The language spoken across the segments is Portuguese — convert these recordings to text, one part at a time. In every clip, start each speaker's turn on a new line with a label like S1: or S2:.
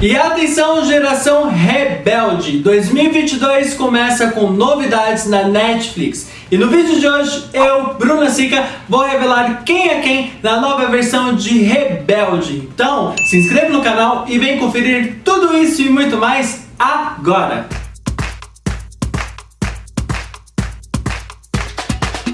S1: E atenção, geração rebelde! 2022 começa com novidades na Netflix. E no vídeo de hoje, eu, Bruna Sica, vou revelar quem é quem na nova versão de Rebelde. Então, se inscreva no canal e vem conferir tudo isso e muito mais agora!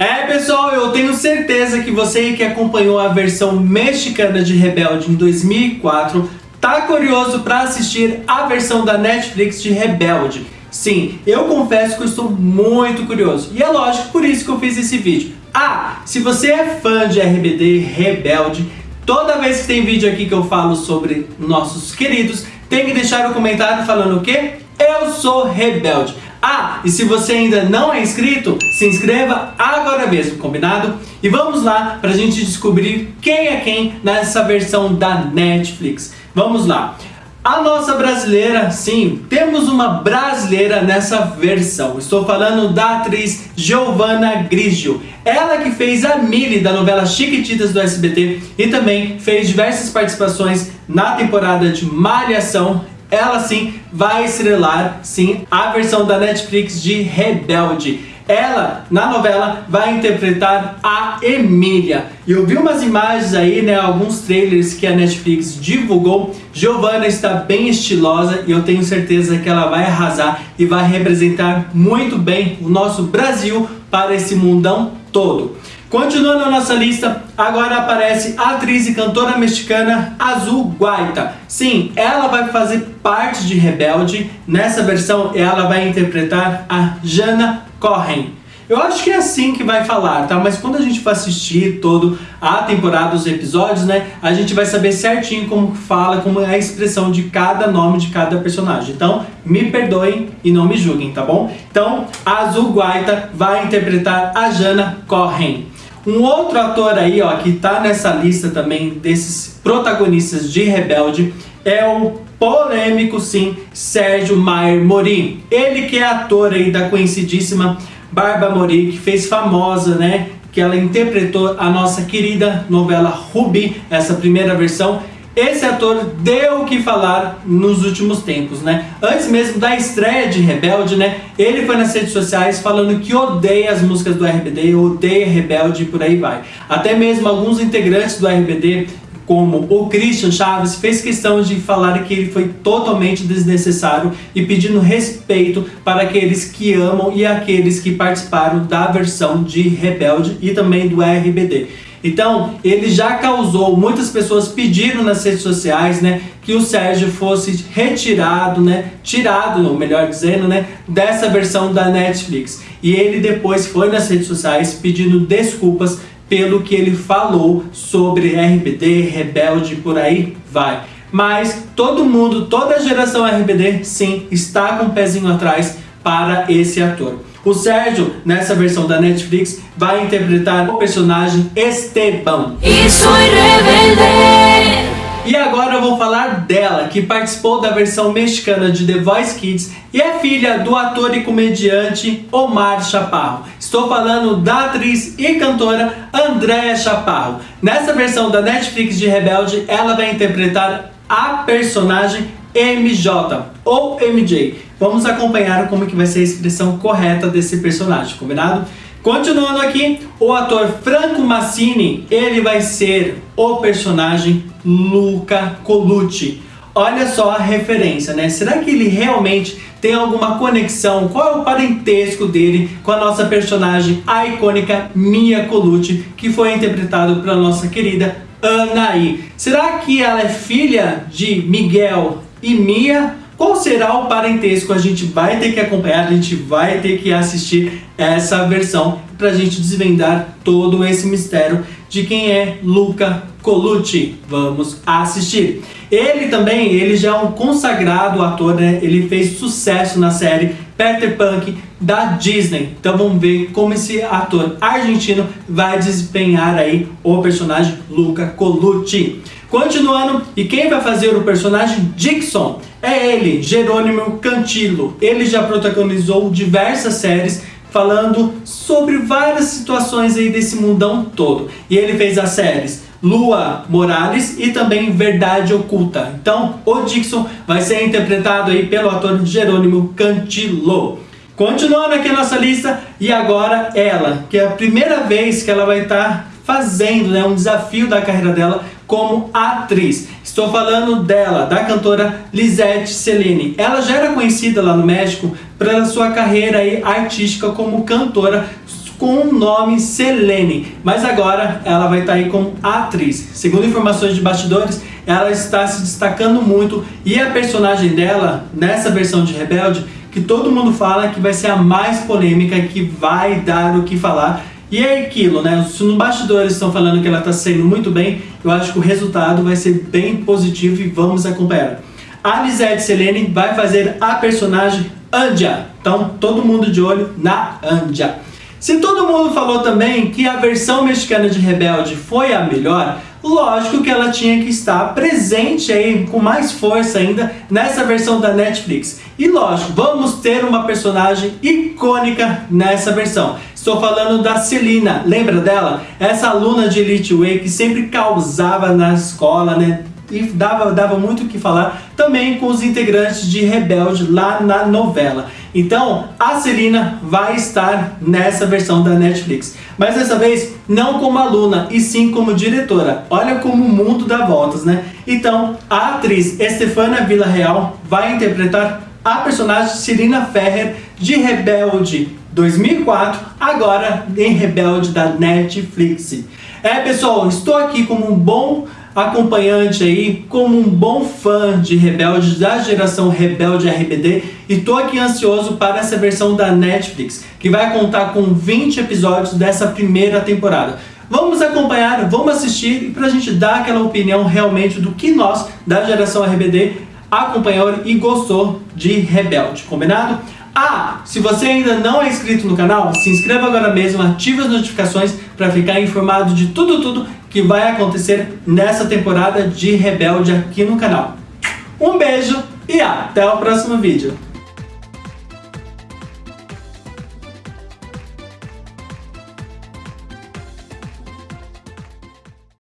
S1: É pessoal, eu tenho certeza que você que acompanhou a versão mexicana de Rebelde em 2004 tá curioso para assistir a versão da Netflix de Rebelde. Sim, eu confesso que eu estou muito curioso e é lógico por isso que eu fiz esse vídeo. Ah, se você é fã de RBD Rebelde, toda vez que tem vídeo aqui que eu falo sobre nossos queridos, tem que deixar o comentário falando o quê? Eu sou rebelde. Ah, e se você ainda não é inscrito, se inscreva agora mesmo, combinado? E vamos lá para a gente descobrir quem é quem nessa versão da Netflix. Vamos lá. A nossa brasileira, sim, temos uma brasileira nessa versão. Estou falando da atriz Giovanna Grigio. Ela que fez a Millie da novela Chiquititas do SBT e também fez diversas participações na temporada de Malhação ela sim vai estrelar sim a versão da Netflix de Rebelde. Ela, na novela, vai interpretar a Emília. E eu vi umas imagens aí, né, alguns trailers que a Netflix divulgou. Giovanna está bem estilosa e eu tenho certeza que ela vai arrasar e vai representar muito bem o nosso Brasil para esse mundão todo. Continuando a nossa lista, agora aparece a atriz e cantora mexicana Azul Guaita. Sim, ela vai fazer parte de Rebelde. Nessa versão, ela vai interpretar a Jana Corren. Eu acho que é assim que vai falar, tá? Mas quando a gente for assistir todo a temporada, os episódios, né? A gente vai saber certinho como fala, como é a expressão de cada nome de cada personagem. Então, me perdoem e não me julguem, tá bom? Então, a Azul Guaita vai interpretar a Jana Corren. Um outro ator aí, ó, que tá nessa lista também desses protagonistas de Rebelde é o polêmico, sim, Sérgio Maier Mori. Ele que é ator aí da conhecidíssima Barba Mori, que fez famosa, né? Que ela interpretou a nossa querida novela Ruby, essa primeira versão. Esse ator deu o que falar nos últimos tempos, né? Antes mesmo da estreia de Rebelde, né? Ele foi nas redes sociais falando que odeia as músicas do RBD, odeia Rebelde e por aí vai. Até mesmo alguns integrantes do RBD como o Christian Chaves fez questão de falar que ele foi totalmente desnecessário e pedindo respeito para aqueles que amam e aqueles que participaram da versão de Rebelde e também do RBD. Então, ele já causou, muitas pessoas pediram nas redes sociais, né, que o Sérgio fosse retirado, né, tirado, ou melhor dizendo, né, dessa versão da Netflix. E ele depois foi nas redes sociais pedindo desculpas pelo que ele falou sobre RBD, Rebelde, por aí vai. Mas todo mundo, toda a geração RBD, sim, está com o um pezinho atrás para esse ator. O Sérgio, nessa versão da Netflix, vai interpretar o personagem Esteban.
S2: Y soy rebelde.
S1: E agora eu vou falar dela, que participou da versão mexicana de The Voice Kids e é filha do ator e comediante Omar Chaparro. Estou falando da atriz e cantora Andréa Chaparro. Nessa versão da Netflix de Rebelde, ela vai interpretar a personagem MJ ou MJ. Vamos acompanhar como que vai ser a expressão correta desse personagem, combinado? Continuando aqui, o ator Franco Massini, ele vai ser o personagem Luca Colucci. Olha só a referência, né? Será que ele realmente tem alguma conexão? Qual é o parentesco dele com a nossa personagem, a icônica Mia Colucci, que foi interpretado pela nossa querida Anaí? Será que ela é filha de Miguel e Mia? Qual será o parentesco? A gente vai ter que acompanhar, a gente vai ter que assistir essa versão para a gente desvendar todo esse mistério de quem é Luca Colucci. Vamos assistir. Ele também, ele já é um consagrado ator, né? Ele fez sucesso na série Peter Punk da Disney. Então vamos ver como esse ator argentino vai desempenhar aí o personagem Luca Colucci. Continuando, e quem vai fazer o personagem Dixon? É ele, Jerônimo Cantillo. Ele já protagonizou diversas séries falando sobre várias situações aí desse mundão todo. E ele fez as séries Lua Morales e também Verdade Oculta. Então, o Dixon vai ser interpretado aí pelo ator Jerônimo Cantilo. Continuando aqui a nossa lista, e agora ela, que é a primeira vez que ela vai estar fazendo né, um desafio da carreira dela como atriz. Estou falando dela, da cantora Lisette Celine. Ela já era conhecida lá no México pela sua carreira aí artística como cantora com o nome Selene, mas agora ela vai estar aí como atriz. Segundo informações de bastidores, ela está se destacando muito e a personagem dela nessa versão de Rebelde, que todo mundo fala que vai ser a mais polêmica, que vai dar o que falar, e é aquilo, né? Se no bastidores estão falando que ela está saindo muito bem, eu acho que o resultado vai ser bem positivo e vamos acompanhar. A Lisette Selene vai fazer a personagem Andia. Então, todo mundo de olho na Andia. Se todo mundo falou também que a versão mexicana de Rebelde foi a melhor, lógico que ela tinha que estar presente aí com mais força ainda nessa versão da Netflix. E lógico, vamos ter uma personagem icônica nessa versão. Estou falando da Celina, lembra dela? Essa aluna de Elite Way que sempre causava na escola, né? E dava, dava muito o que falar também com os integrantes de Rebelde lá na novela. Então, a Celina vai estar nessa versão da Netflix. Mas dessa vez, não como aluna, e sim como diretora. Olha como o mundo dá voltas, né? Então, a atriz Estefana Villarreal vai interpretar a personagem Celina Ferrer de Rebelde 2004, agora em Rebelde da Netflix. É pessoal, estou aqui como um bom acompanhante aí, como um bom fã de Rebelde, da geração Rebelde RBD, e tô aqui ansioso para essa versão da Netflix, que vai contar com 20 episódios dessa primeira temporada. Vamos acompanhar, vamos assistir, e pra gente dar aquela opinião realmente do que nós, da geração RBD, acompanhou e gostou de Rebelde, combinado? Ah, se você ainda não é inscrito no canal, se inscreva agora mesmo, ative as notificações para ficar informado de tudo, tudo que vai acontecer nessa temporada de Rebelde aqui no canal. Um beijo e até o próximo vídeo.